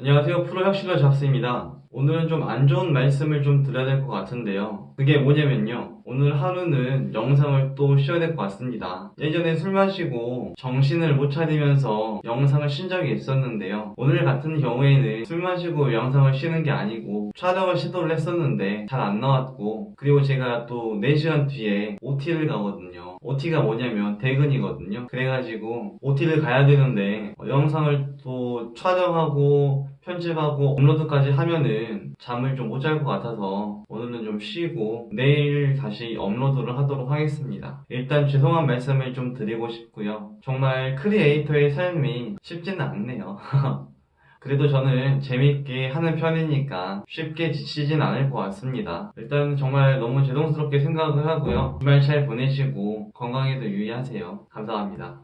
안녕하세요. 프로 혁신러 잡스입니다. 오늘은 좀 안 좋은 말씀을 좀 드려야 될 것 같은데요. 그게 뭐냐면요. 오늘 하루는 영상을 또 쉬어야 될 것 같습니다. 예전에 술 마시고 정신을 못 차리면서 영상을 쉰 적이 있었는데요. 오늘 같은 경우에는 술 마시고 영상을 쉬는 게 아니고 촬영을 시도를 했었는데 잘 안 나왔고 그리고 제가 또 4시간 뒤에 OT를 가거든요. OT가 뭐냐면 퇴근이거든요. 그래가지고 OT를 가야 되는데 어, 영상을 또 촬영하고 편집하고 업로드까지 하면은 잠을 좀 못 잘 것 같아서 오늘은 좀 쉬고 내일 다시 업로드를 하도록 하겠습니다. 일단 죄송한 말씀을 좀 드리고 싶고요. 정말 크리에이터의 삶이 쉽지는 않네요. 그래도 저는 재밌게 하는 편이니까 쉽게 지치진 않을 것 같습니다. 일단 정말 너무 죄송스럽게 생각을 하고요. 주말 잘 보내시고 건강에도 유의하세요. 감사합니다.